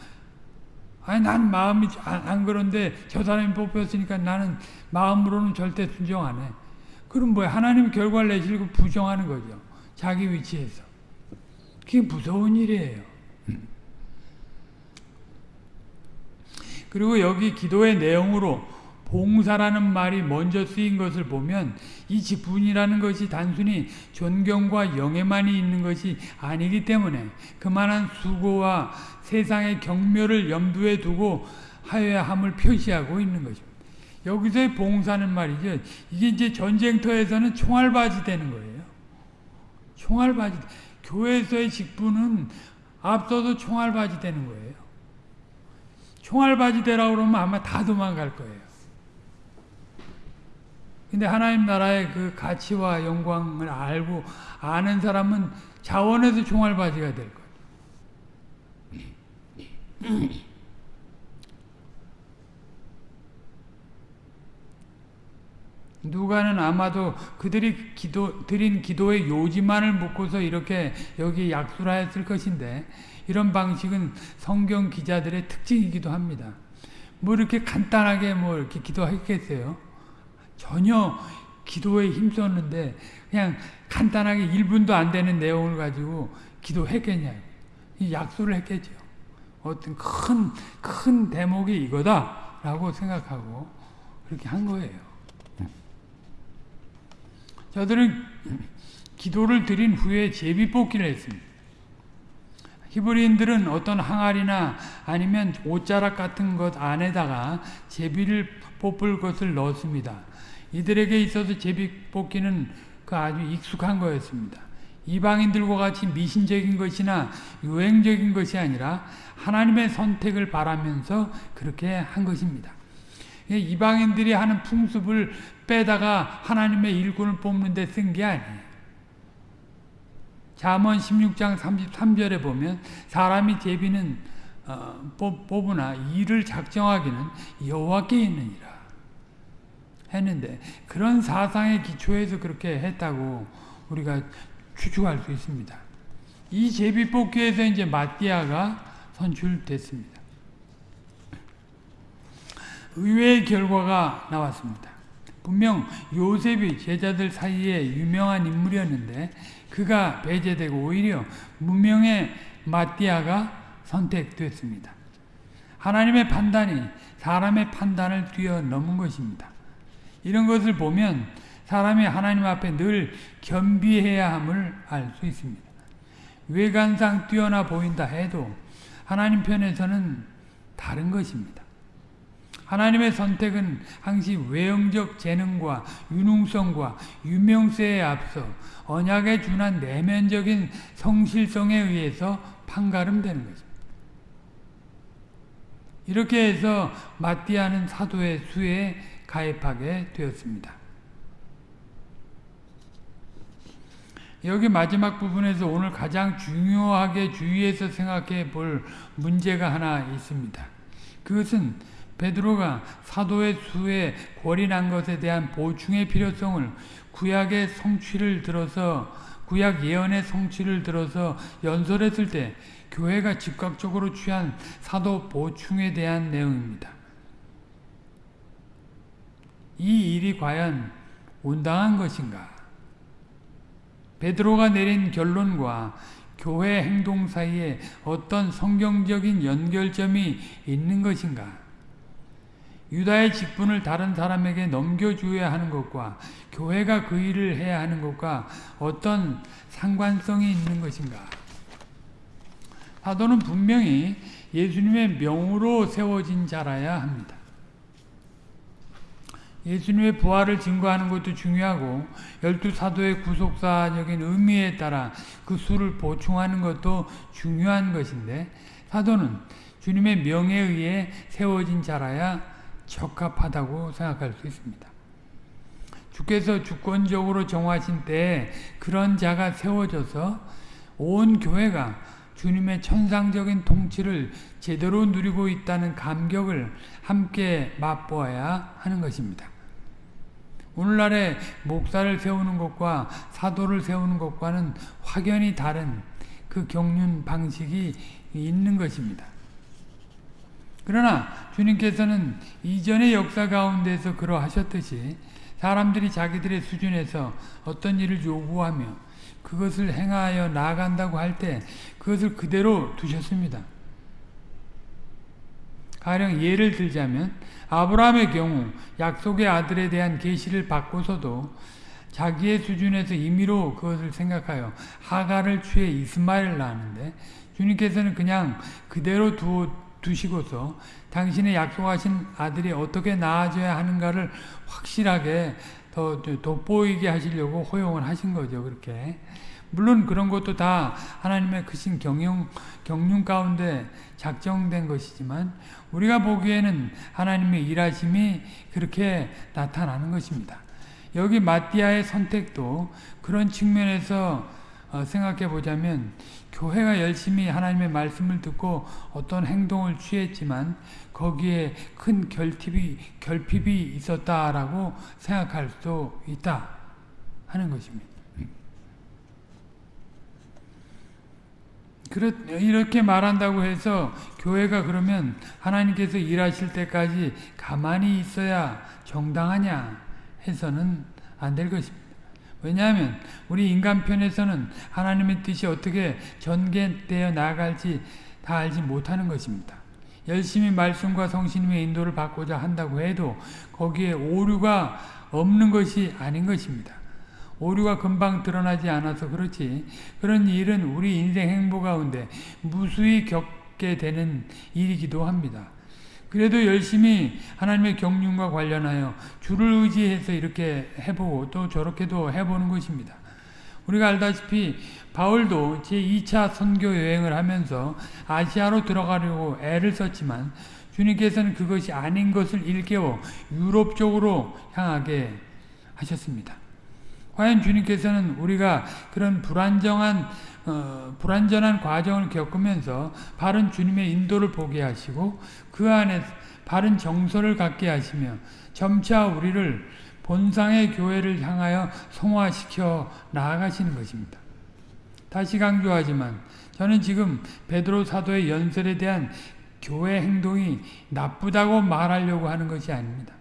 아니 난 마음이 안, 안 그런데 저 사람이 뽑혔으니까 나는 마음으로는 절대 순종 안 해. 그럼 뭐야 하나님 결과를 내시고 부정하는 거죠. 자기 위치에서. 그게 무서운 일이에요. 그리고 여기 기도의 내용으로 봉사라는 말이 먼저 쓰인 것을 보면 이 직분이라는 것이 단순히 존경과 영예만이 있는 것이 아니기 때문에 그만한 수고와 세상의 경멸을 염두에 두고 하여야 함을 표시하고 있는 것입니다. 여기서의 봉사는 말이죠. 이게 이제 전쟁터에서는 총알바지 되는 거예요. 총알바지. 교회에서의 직분은 앞서도 총알바지 되는 거예요. 총알바지 되라고 그러면 아마 다 도망갈 거예요. 근데 하나님 나라의 그 가치와 영광을 알고 아는 사람은 자원에서 총알바지가 될 거예요. 누가는 아마도 그들이 기도, 드린 기도의 요지만을 묻고서 이렇게 여기 약술하였을 것인데 이런 방식은 성경 기자들의 특징이기도 합니다. 뭐 이렇게 간단하게 뭐 이렇게 기도했겠어요? 전혀 기도에 힘썼는데 그냥 간단하게 1분도 안 되는 내용을 가지고 기도했겠냐. 약속을 했겠죠. 어떤 큰, 큰 대목이 이거다. 라고 생각하고 그렇게 한 거예요. 저들은 기도를 드린 후에 제비 뽑기를 했습니다. 히브리인들은 어떤 항아리나 아니면 옷자락 같은 것 안에다가 제비를 뽑을 것을 넣었습니다. 이들에게 있어서 제비 뽑기는 그 아주 익숙한 거였습니다. 이방인들과 같이 미신적인 것이나 유행적인 것이 아니라 하나님의 선택을 바라면서 그렇게 한 것입니다. 이방인들이 하는 풍습을 빼다가 하나님의 일꾼을 뽑는 데 쓴 게 아니에요. 잠언 16장 33절에 보면 사람이 제비는 어, 뽑으나 일을 작정하기는 여호와께 있느니라 했는데 그런 사상의 기초에서 그렇게 했다고 우리가 추측할 수 있습니다. 이 제비 뽑기에서 이제 마띠아가 선출됐습니다. 의외의 결과가 나왔습니다. 분명 요셉이 제자들 사이에 유명한 인물이었는데 그가 배제되고 오히려 무명의 마띠아가 선택됐습니다. 하나님의 판단이 사람의 판단을 뛰어넘은 것입니다. 이런 것을 보면 사람이 하나님 앞에 늘 겸비해야 함을 알 수 있습니다. 외관상 뛰어나 보인다 해도 하나님 편에서는 다른 것입니다. 하나님의 선택은 항시 외형적 재능과 유능성과 유명세에 앞서 언약에 준한 내면적인 성실성에 의해서 판가름되는 것입니다. 이렇게 해서 마띠아는 사도의 수에 가입하게 되었습니다. 여기 마지막 부분에서 오늘 가장 중요하게 주의해서 생각해 볼 문제가 하나 있습니다. 그것은 베드로가 사도의 수에 골인한 것에 대한 보충의 필요성을 구약의 성취를 들어서 구약 예언의 성취를 들어서 연설했을 때 교회가 즉각적으로 취한 사도 보충에 대한 내용입니다. 이 일이 과연 온당한 것인가? 베드로가 내린 결론과 교회 행동 사이에 어떤 성경적인 연결점이 있는 것인가? 유다의 직분을 다른 사람에게 넘겨주어야 하는 것과 교회가 그 일을 해야 하는 것과 어떤 상관성이 있는 것인가? 사도는 분명히 예수님의 명으로 세워진 자라야 합니다. 예수님의 부활을 증거하는 것도 중요하고 열두 사도의 구속사적인 의미에 따라 그 수를 보충하는 것도 중요한 것인데 사도는 주님의 명에 의해 세워진 자라야 적합하다고 생각할 수 있습니다. 주께서 주권적으로 정하신 때에 그런 자가 세워져서 온 교회가 주님의 천상적인 통치를 제대로 누리고 있다는 감격을 함께 맛보아야 하는 것입니다. 오늘날의 목사를 세우는 것과 사도를 세우는 것과는 확연히 다른 그 경륜 방식이 있는 것입니다. 그러나 주님께서는 이전의 역사 가운데서 그러하셨듯이 사람들이 자기들의 수준에서 어떤 일을 요구하며 그것을 행하여 나아간다고 할 때 그것을 그대로 두셨습니다. 가령 예를 들자면 아브라함의 경우 약속의 아들에 대한 계시를 받고서도 자기의 수준에서 임의로 그것을 생각하여 하가를 취해 이스마엘을 낳았는데 주님께서는 그냥 그대로 두, 두시고서 당신의 약속하신 아들이 어떻게 나아져야 하는가를 확실하게 더 돋보이게 하시려고 허용을 하신 거죠. 그렇게. 물론 그런 것도 다 하나님의 크신 경영, 경륜 가운데 작정된 것이지만 우리가 보기에는 하나님의 일하심이 그렇게 나타나는 것입니다. 여기 마띠아의 선택도 그런 측면에서 어, 생각해 보자면 교회가 열심히 하나님의 말씀을 듣고 어떤 행동을 취했지만 거기에 큰 결핍이, 결핍이 있었다라고 생각할 수 있다 하는 것입니다. 그렇, 이렇게 말한다고 해서 교회가 그러면 하나님께서 일하실 때까지 가만히 있어야 정당하냐 해서는 안 될 것입니다. 왜냐하면 우리 인간 편에서는 하나님의 뜻이 어떻게 전개되어 나갈지 다 알지 못하는 것입니다. 열심히 말씀과 성신님의 인도를 받고자 한다고 해도 거기에 오류가 없는 것이 아닌 것입니다. 오류가 금방 드러나지 않아서 그렇지 그런 일은 우리 인생 행보 가운데 무수히 겪게 되는 일이기도 합니다. 그래도 열심히 하나님의 경륜과 관련하여 주를 의지해서 이렇게 해보고 또 저렇게도 해보는 것입니다. 우리가 알다시피 바울도 제2차 선교 여행을 하면서 아시아로 들어가려고 애를 썼지만 주님께서는 그것이 아닌 것을 일깨워 유럽 쪽으로 향하게 하셨습니다. 과연 주님께서는 우리가 그런 불안정한 어, 불완전한 과정을 겪으면서 바른 주님의 인도를 보게 하시고 그 안에 바른 정서를 갖게 하시며 점차 우리를 본상의 교회를 향하여 성화시켜 나아가시는 것입니다. 다시 강조하지만 저는 지금 베드로 사도의 연설에 대한 교회 행동이 나쁘다고 말하려고 하는 것이 아닙니다.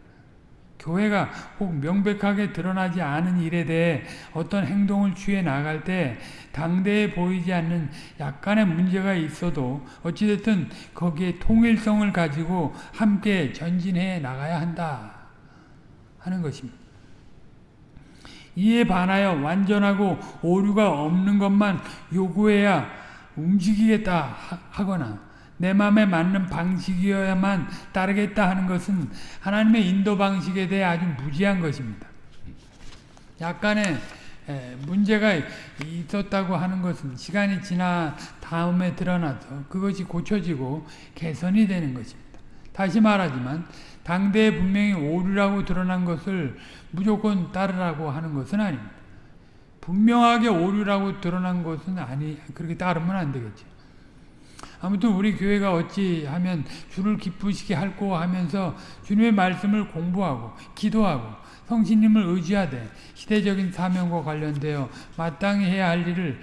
교회가 혹 명백하게 드러나지 않은 일에 대해 어떤 행동을 취해 나갈 때 당대에 보이지 않는 약간의 문제가 있어도 어찌됐든 거기에 통일성을 가지고 함께 전진해 나가야 한다 하는 것입니다. 이에 반하여 완전하고 오류가 없는 것만 요구해야 움직이겠다 하거나 내 마음에 맞는 방식이어야만 따르겠다 하는 것은 하나님의 인도 방식에 대해 아주 무지한 것입니다. 약간의 문제가 있었다고 하는 것은 시간이 지나 다음에 드러나서 그것이 고쳐지고 개선이 되는 것입니다. 다시 말하지만 당대에 분명히 오류라고 드러난 것을 무조건 따르라고 하는 것은 아닙니다. 분명하게 오류라고 드러난 것은 아니 그렇게 따르면 안 되겠죠. 아무튼 우리 교회가 어찌하면 주를 기쁘시게 할고 하면서 주님의 말씀을 공부하고 기도하고 성신님을 의지하되 시대적인 사명과 관련되어 마땅히 해야 할 일을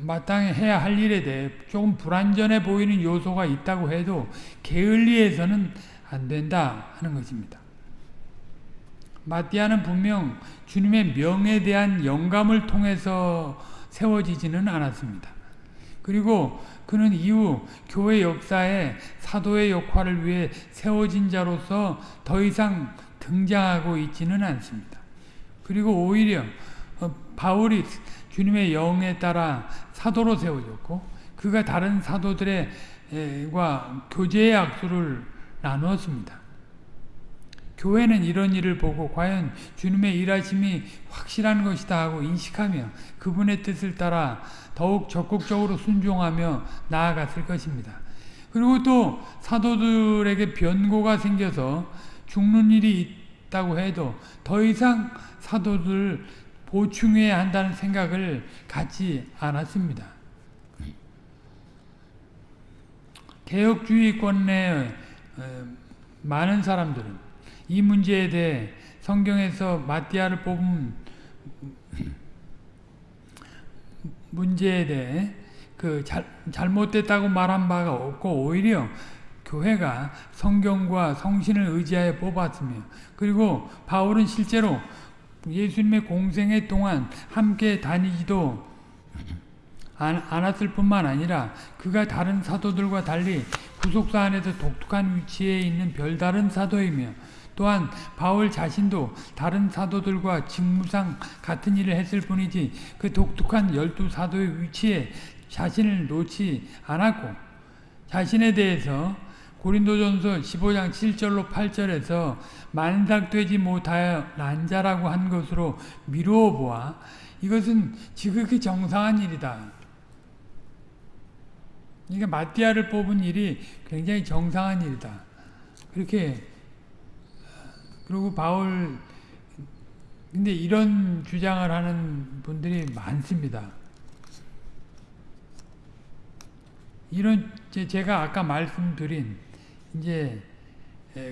마땅히 해야 할 일에 대해 조금 불완전해 보이는 요소가 있다고 해도 게을리해서는 안 된다 하는 것입니다. 마띠아는 분명 주님의 명에 대한 영감을 통해서 세워지지는 않았습니다. 그리고 그는 이후 교회 역사에 사도의 역할을 위해 세워진 자로서 더 이상 등장하고 있지는 않습니다. 그리고 오히려 어, 바울이 주님의 영에 따라 사도로 세워졌고 그가 다른 사도들과 교제의 약수를 나누었습니다. 교회는 이런 일을 보고 과연 주님의 일하심이 확실한 것이다 하고 인식하며 그분의 뜻을 따라 더욱 적극적으로 순종하며 나아갔을 것입니다. 그리고 또 사도들에게 변고가 생겨서 죽는 일이 있다고 해도 더 이상 사도들 보충해야 한다는 생각을 갖지 않았습니다. 개혁주의권 내 많은 사람들은 이 문제에 대해 성경에서 마띠아를 뽑은 문제에 대해 그 잘, 잘못됐다고 말한 바가 없고 오히려 교회가 성경과 성신을 의지하여 뽑았으며 그리고 바울은 실제로 예수님의 공생애 동안 함께 다니지도 않았을 뿐만 아니라 그가 다른 사도들과 달리 구속사 안에서 독특한 위치에 있는 별다른 사도이며 또한 바울 자신도 다른 사도들과 직무상 같은 일을 했을 뿐이지 그 독특한 열두 사도의 위치에 자신을 놓지 않았고 자신에 대해서 고린도전서 15장 7절로 8절에서 만삭되지 못하여 난자라고 한 것으로 미루어 보아 이것은 지극히 정상한 일이다. 그러니까 마띠아를 뽑은 일이 굉장히 정상한 일이다. 그렇게 그리고 바울 근데 이런 주장을 하는 분들이 많습니다. 이런 제가 아까 말씀드린 이제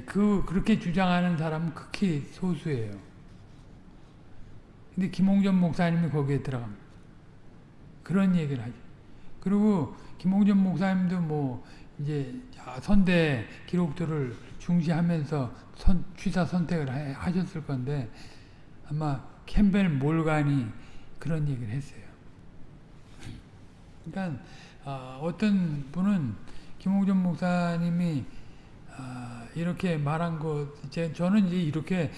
그 그렇게 주장하는 사람은 극히 소수예요. 근데 김홍전 목사님이 거기에 들어갑니다. 그런 얘기를 하죠. 그리고 김홍전 목사님도 뭐 이제 선대 기록들을 중시하면서 선, 취사 선택을 해, 하셨을 건데 아마 캠벨 몰간이 그런 얘기를 했어요. 그러니까 어, 떤 분은 김홍준 목사님이 어, 이렇게 말한 것, 제, 저는 이제 이렇게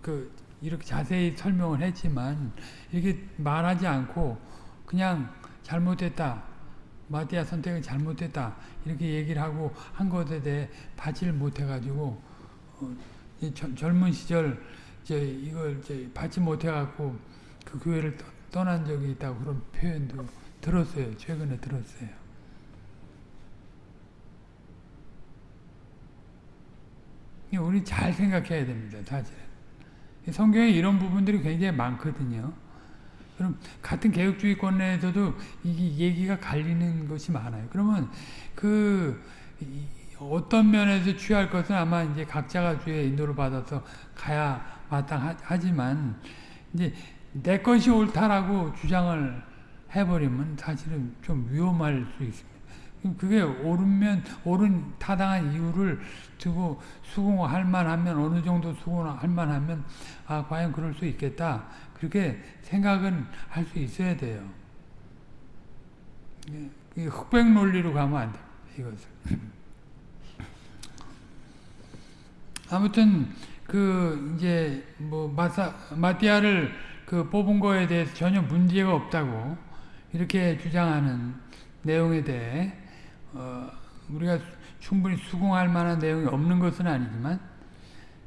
그 이렇게 자세히 설명을 했지만 이렇게 말하지 않고 그냥 잘못했다. 마티아 선택을 잘못했다 이렇게 얘기를 하고 한 것에 대해 받지를 못해가지고 어, 젊은 시절 이제 이걸 이제 받지 못해갖고 그 교회를 떠, 난 적이 있다고 그런 표현도 들었어요. 최근에 들었어요. 우리 잘 생각해야 됩니다. 사실 성경에 이런 부분들이 굉장히 많거든요. 그럼 같은 개혁주의권 내에서도 이게 얘기가 갈리는 것이 많아요. 그러면 그 어떤 면에서 취할 것은 아마 이제 각자가 주의 인도를 받아서 가야 마땅하지만 이제 내 것이 옳다라고 주장을 해버리면 사실은 좀 위험할 수 있습니다. 그게 옳으면 옳은 타당한 이유를 두고 수긍할 만하면 어느 정도 수긍할 만하면 아 과연 그럴 수 있겠다 그렇게 생각은 할 수 있어야 돼요. 흑백 논리로 가면 안 돼. 이것을. 아무튼 그 이제 뭐 마사 마티아를 그 뽑은 거에 대해서 전혀 문제가 없다고 이렇게 주장하는 내용에 대해 어 우리가 충분히 수긍할 만한 내용이 없는 것은 아니지만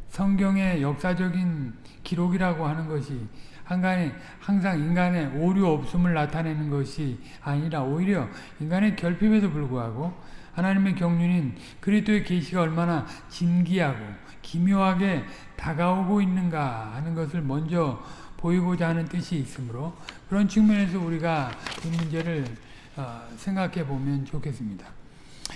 성경의 역사적인 기록이라고 하는 것이 한간에 항상 인간의 오류 없음을 나타내는 것이 아니라 오히려 인간의 결핍에도 불구하고 하나님의 경륜인 그리스도의 계시가 얼마나 진기하고 기묘하게 다가오고 있는가 하는 것을 먼저 보이고자 하는 뜻이 있으므로 그런 측면에서 우리가 이 문제를 생각해 보면 좋겠습니다.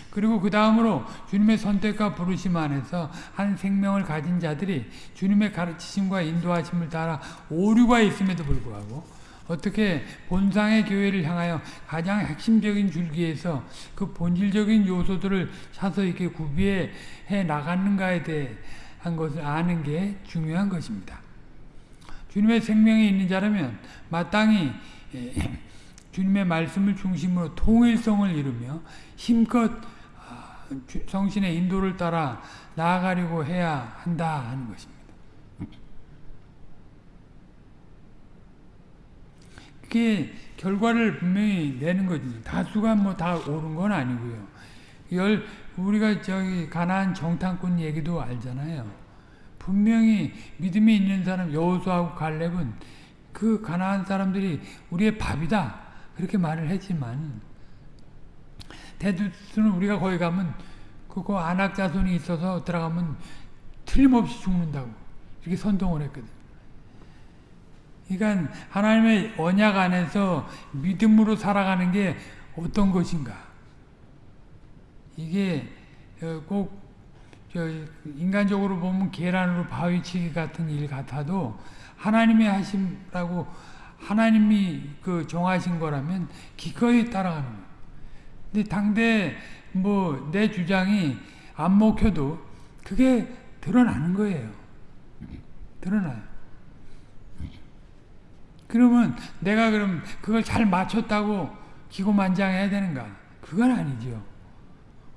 그리고 그 다음으로 주님의 선택과 부르심 안에서 한 생명을 가진 자들이 주님의 가르치심과 인도하심을 따라 오류가 있음에도 불구하고 어떻게 본상의 교회를 향하여 가장 핵심적인 줄기에서 그 본질적인 요소들을 차서 이렇게 구비해 나가는가에 대 한 것을 아는 게 중요한 것입니다. 주님의 생명이 있는 자라면 마땅히 주님의 말씀을 중심으로 통일성을 이루며 힘껏 성신의 인도를 따라 나아가려고 해야 한다 하는 것입니다. 그게 결과를 분명히 내는 거지. 다수가 뭐 다 옳은 건 아니고요. 열 우리가 저기 가나안 정탐꾼 얘기도 알잖아요. 분명히 믿음이 있는 사람 여호수아하고 갈렙은 그 가나안 사람들이 우리의 밥이다 그렇게 말을 했지만 대두수는 우리가 거기 가면 그거 안악 자손이 있어서 들어가면 틀림없이 죽는다고 이렇게 선동을 했거든. 그러니까 하나님의 언약 안에서 믿음으로 살아가는 게 어떤 것인가? 이게 꼭 인간적으로 보면 계란으로 바위치기 같은 일 같아도 하나님이 하심라고 하나님이 그 정하신 거라면 기꺼이 따라가는 거예요. 근데 당대 뭐 내 주장이 안 먹혀도 그게 드러나는 거예요. 드러나요. 그러면 내가 그럼 그걸 잘 맞췄다고 기고만장해야 되는가? 그건 아니죠.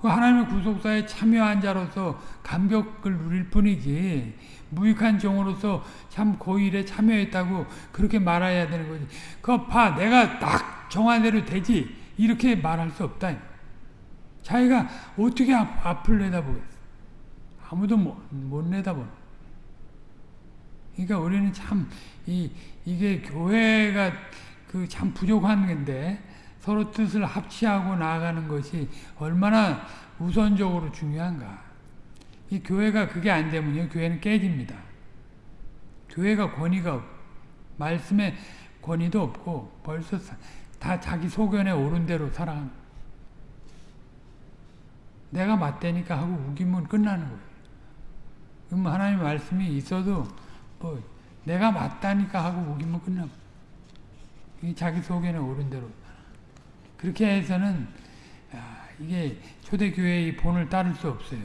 그 하나님의 구속사에 참여한 자로서 감격을 누릴 뿐이지 무익한 종으로서 참 고일에 참여했다고 그렇게 말해야 되는 거지. 그거 봐 내가 딱 정한 대로 되지 이렇게 말할 수 없다. 자기가 어떻게 앞, 앞을 내다보겠어. 아무도 못, 못 내다보는. 그러니까 우리는 참, 이, 이게 교회가 그 참 부족한 건데, 서로 뜻을 합치하고 나아가는 것이 얼마나 우선적으로 중요한가. 이 교회가 그게 안 되면요, 교회는 깨집니다. 교회가 권위가 없, 말씀에 권위도 없고, 벌써 다 자기 소견에 옳은 대로 살아가는 내가 맞대니까 하고 우기면 끝나는 거예요. 그럼 하나님 말씀이 있어도 뭐 내가 맞다니까 하고 우기면 끝나고 자기 소견에 옳은 대로 그렇게 해서는 이게 초대교회의 본을 따를 수 없어요.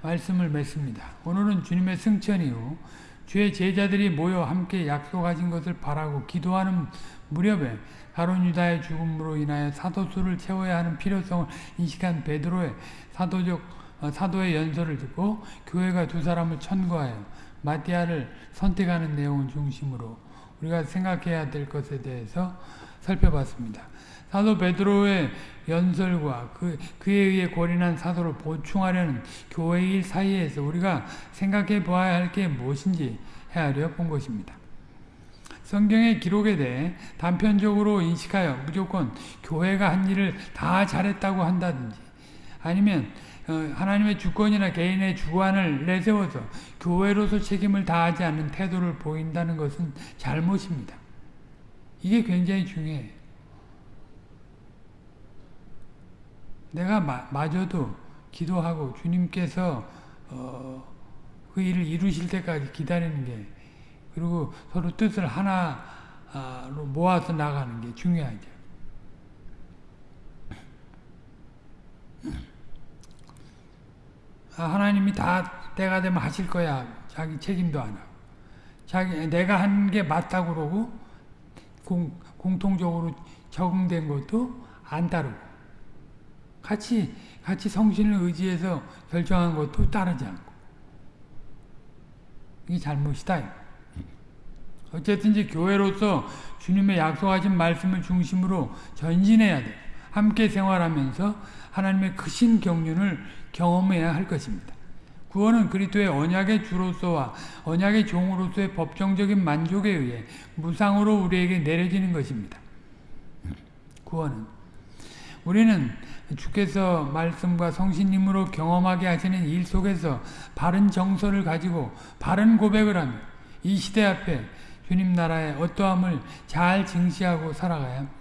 말씀을 맺습니다. 오늘은 주님의 승천 이후 주의 제자들이 모여 함께 약속하신 것을 바라고 기도하는 무렵에 가론 유다의 죽음으로 인하여 사도수를 채워야 하는 필요성을 인식한 베드로의 사도적 어, 사도의 연설을 듣고 교회가 두 사람을 천거하여 마티아를 선택하는 내용을 중심으로 우리가 생각해야 될 것에 대해서 살펴봤습니다. 사도 베드로의 연설과 그, 그에 의해 고린한 사도를 보충하려는 교회의 일 사이에서 우리가 생각해 보아야 할 게 무엇인지 헤아려 본 것입니다. 성경의 기록에 대해 단편적으로 인식하여 무조건 교회가 한 일을 다 잘했다고 한다든지 아니면 어, 하나님의 주권이나 개인의 주관을 내세워서 교회로서 책임을 다하지 않는 태도를 보인다는 것은 잘못입니다. 이게 굉장히 중요해요. 내가 마, 마저도 기도하고 주님께서 어, 그 일을 이루실 때까지 기다리는 게 그리고 서로 뜻을 하나로 모아서 나가는 게 중요하죠. 아, 하나님이 다 때가 되면 하실 거야. 자기 책임도 안 하고. 자기 내가 한 게 맞다고 그러고 공, 공통적으로 적응된 것도 안 따르고 같이 같이 성신을 의지해서 결정한 것도 따르지 않고 이게 잘못이다. 어쨌든 이제 교회로서 주님의 약속하신 말씀을 중심으로 전진해야 돼. 함께 생활하면서 하나님의 크신 경륜을 경험해야 할 것입니다. 구원은 그리스도의 언약의 주로서와 언약의 종으로서의 법정적인 만족에 의해 무상으로 우리에게 내려지는 것입니다. 구원은 우리는 주께서 말씀과 성신님으로 경험하게 하시는 일 속에서 바른 정서를 가지고 바른 고백을 하며 이 시대 앞에 주님 나라의 어떠함을 잘 증시하고 살아가야 합니다.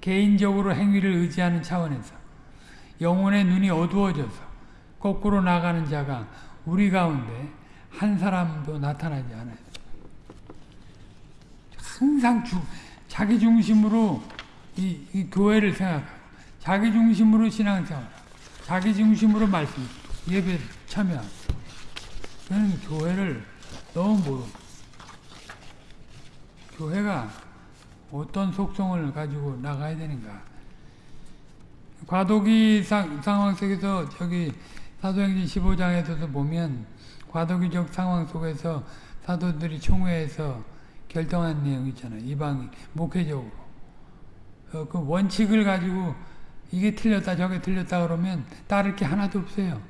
개인적으로 행위를 의지하는 차원에서 영혼의 눈이 어두워져서 거꾸로 나가는 자가 우리 가운데 한 사람도 나타나지 않아요. 항상 주, 자기 중심으로 이, 이 교회를 생각하고 자기 중심으로 신앙생활 자기 중심으로 말씀 예배 참여하고 저는 교회를 너무 모르고 교회가 어떤 속성을 가지고 나가야 되는가 과도기 상, 상황 속에서 저기 사도행전 15장에서도 보면 과도기적 상황 속에서 사도들이 총회에서 결정한 내용 있잖아요. 이방 목회적으로. 어, 그 원칙을 가지고 이게 틀렸다 저게 틀렸다 그러면 따를 게 하나도 없어요.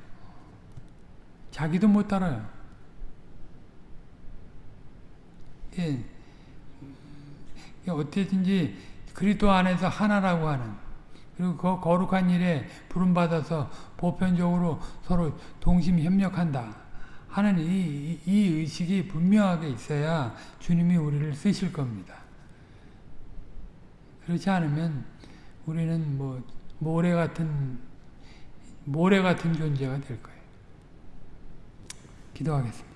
자기도 못 따라요. 예. 어떻게든지 그리스도 안에서 하나라고 하는 그리고 그 거룩한 일에 부름받아서 보편적으로 서로 동심 협력한다 하는 이, 이 의식이 분명하게 있어야 주님이 우리를 쓰실 겁니다. 그렇지 않으면 우리는 뭐 모래 같은 모래 같은 존재가 될 거예요. 기도하겠습니다.